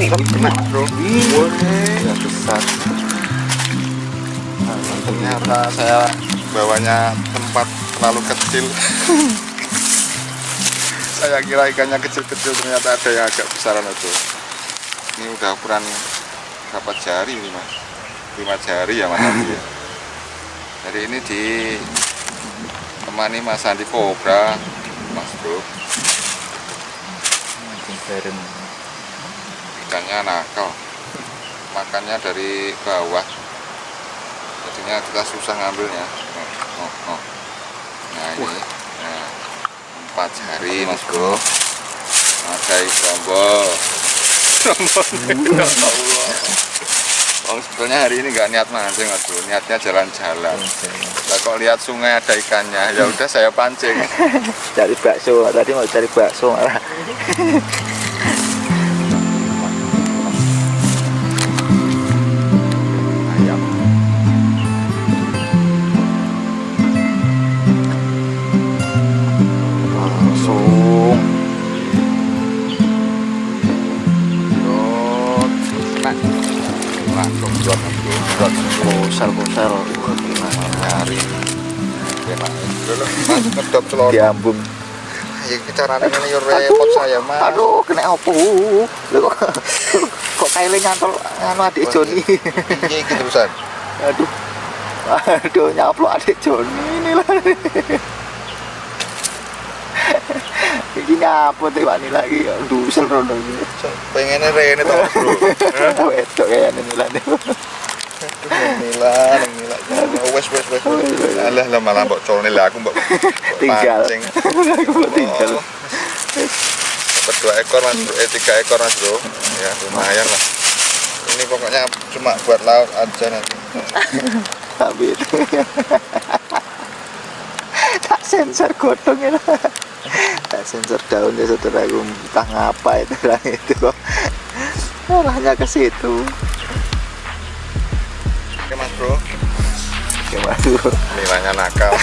Bro. Ya, besar. Nah, ternyata saya bawanya tempat terlalu kecil. saya kira ikannya kecil-kecil ternyata ada yang agak besaran itu. Ini udah ukuran berapa jari ini mas? Lima jari ya mas Andi ya. Jadi ini di temani Mas Andi Kobra, Mas Bro. Ikannya nakal, makannya dari bawah, jadinya kita susah ngambilnya. Oh, oh, oh. Nah ini, nah, empat jari Mas Bro. Ada ikan Ya Allah. Oh, sebetulnya hari ini nggak niat mancing mas bro, niatnya jalan-jalan. Lah kok lihat sungai ada ikannya, ya udah saya pancing. cari bakso tadi mau cari bakso malah buat kusel kusel gimana? mas ngedop telur. diambung Ya ini repot saya aduh kena opo kok kaile nyantol anu adik Joni? Ini iki terusan. aduh aduh nyaplok adik Joni ini lah. Ini ngapa tuh wani lagi? Dusel rono ini. Pengennya rene tau bro. wedok kayak ini lah Nila, nila. Wes wes wes. Alah lah malah mbok colne lah aku mbok mbok tinggal aku mau tinggal Oh. Dapat dua ekor mas bro, eh tiga ekor mas bro. Ya lumayan lah. Ini pokoknya cuma buat laut aja nanti. itu tak sensor godong ya tak sensor daunnya setelah aku entah ngapa itu lah itu kok arahnya ke situ Oke mas bro, gimana tuh nilainya nakal.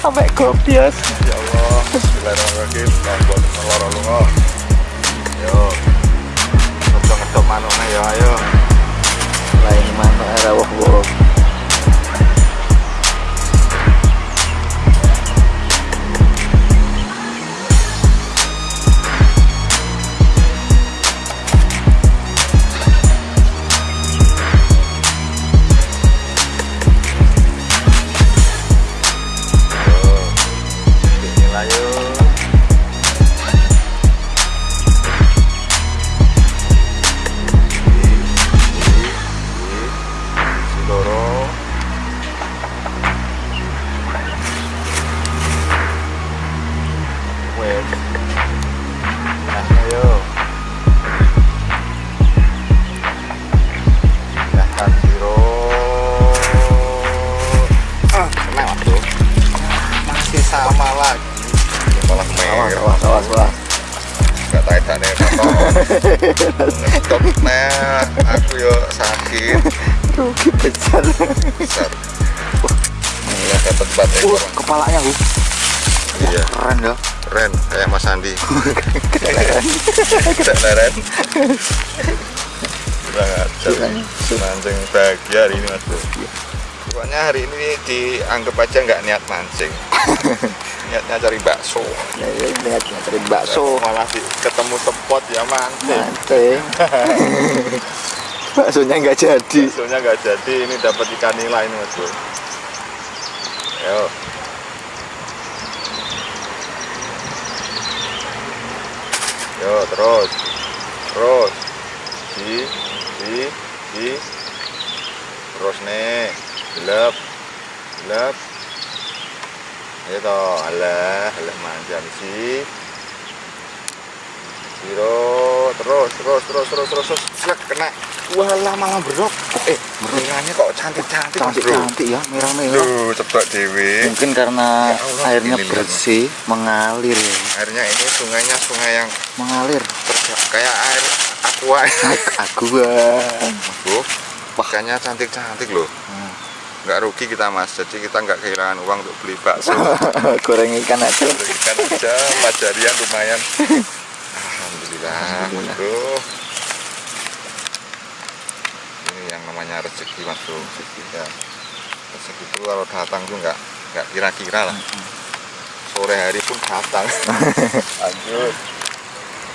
sampai gobios Ya Allah, Bismillahirrahmanirrahim. Nah, buat telur lungo. Yo, coba ngedok manuknya ya ayo. lain mana era wah wah nah aku yo sakit. Rugi besar. Besar. Ya dapat bat uh ekor kepalanya bu. Iya. Keren ya. Keren kayak Mas Andi. Keren. Kurang ajar. Mancing bahagia hari ini mas bro pokoknya hari ini dianggap aja nggak niat mancing. Niatnya cari bakso. Ya ya lihat cari bakso. Malah di, ketemu spot ya mancing. Mancing. Baksonya nggak jadi. Baksonya nggak jadi ini dapat ikan nila ini mas bro. Ayo. Yo terus. Terus. Si si si terus nih gelap gelap ayo toh alah alah manja sih Biro, terus, terus, terus, terus, terus, terus, selek kena. Walah malah berok. Eh, merahnya kok cantik-cantik, Mas cantik Bro. cantik ya merah merah Duh, cepet dewe. mungkin karena Ya Allah, airnya ini bersih mengalir ya. Airnya ini sungainya sungai yang mengalir kayak air aqua. Mas Bro, makanya cantik-cantik loh. Hmm. Nggak rugi kita mas, jadi kita nggak kehilangan uang untuk beli bakso. goreng ikan aja Ikan aja, empat jarian lumayan. Alhamdulillah, Alhamdulillah. Bro. Ini yang namanya rezeki mas bro. Rezeki ya. Rezeki itu kalau datang tuh nggak nggak kira-kira lah. Sore hari pun datang. Lanjut.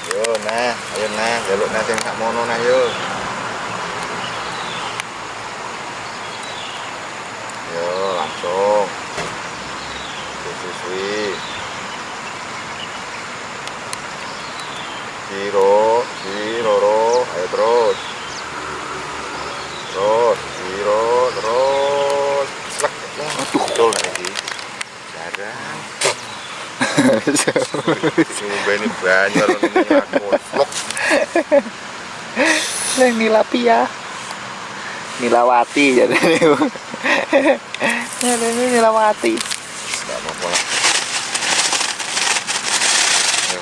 Yo nah, ayo nah, jaluk nah sing sak mono nah. Yo langsung. Susui. Giro, giro, ayo terus. Terus, giro, terus. Slek. Aduh, betul lagi. Jarang. Coba ini banyak aku. Vlog. yang nilapia nilawati jadi jadi ini nilawati Enggak apa-apa lah. Ayo,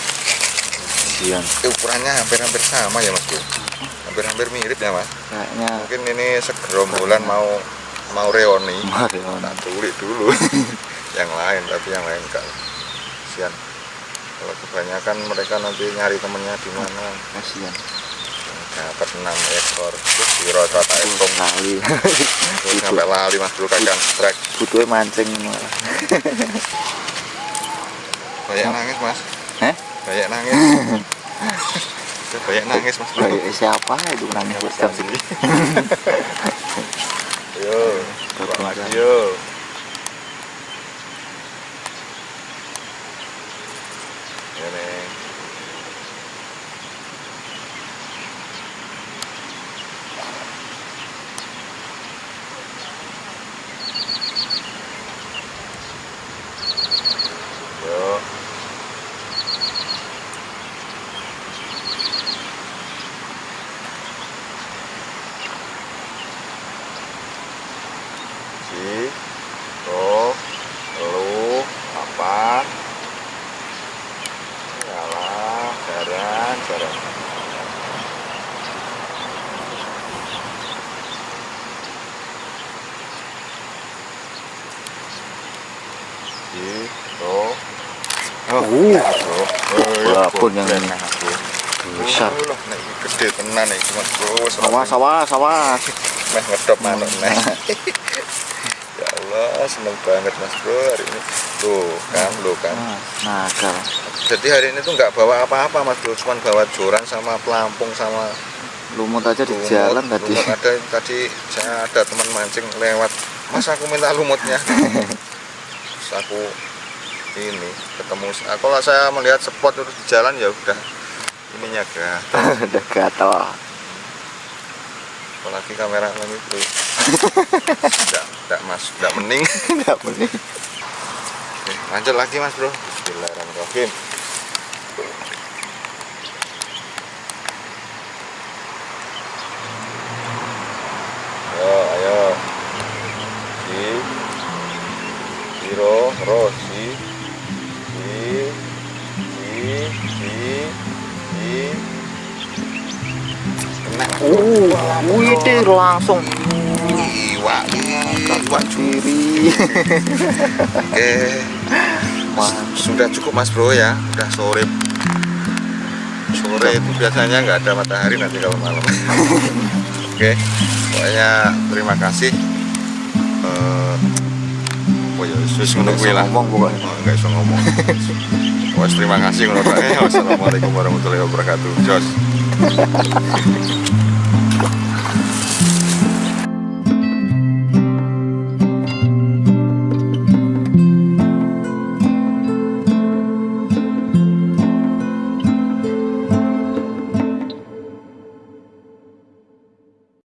sian Eh, ukurannya hampir-hampir sama ya mas. Hampir-hampir mirip ya mas. kayaknya Mungkin ini segerombolan mau mau reoni. Marion Tak tulis dulu. yang lain tapi yang lain enggak. Sian. Kalau kebanyakan mereka nanti nyari temennya di mana. Kasihan. Dapat 6 ekor. Terus biro rata ekor. kali terus sampai lali mas bro kakak strike. Butuhnya mancing. Malah banyak nangis mas. Eh banyak nangis. Banyak nangis mas bro. Kayak siapa itu nangis jam segini yo. Buat lagi yo. Ya neng yo si to lu apa? Yalah jaran jaran. Si to Uh, bro Walaupun yang ini. besar Oh, gede tenan iki mas bro. Sawah sawah sawah meh ngedop manuk Allah seneng banget mas bro hari ini. Tuh kan lo kan. Ah, nakal jadi hari ini tuh nggak bawa apa-apa mas bro cuma bawa joran sama pelampung sama lumut aja di lumut. jalan tadi. Lumut. Ada tadi saya ada teman mancing lewat. Mas aku minta lumutnya. Terus aku ini ketemu ah, kalau saya melihat spot terus di jalan ya udah. Ininya gatal udah gatal apalagi kamera lagi itu tidak tidak mas. Tidak mending nggak mending Oke, lanjut lagi mas bro. Bismillahirrahmanirrahim. Ayo ayo. Si zero terus si si si si si. Kena uh wih langsung iwak diri Oke, sudah cukup mas bro ya, udah sore. Sore itu biasanya nggak ada matahari nanti kalau malam. Oke, pokoknya terima kasih. Eh, oh ya wis ngono kuwi lah ngomong pokoknya Oh, nggak bisa ngomong Wes terima kasih ngono Pak. Wassalamualaikum warahmatullahi wabarakatuh. Jos.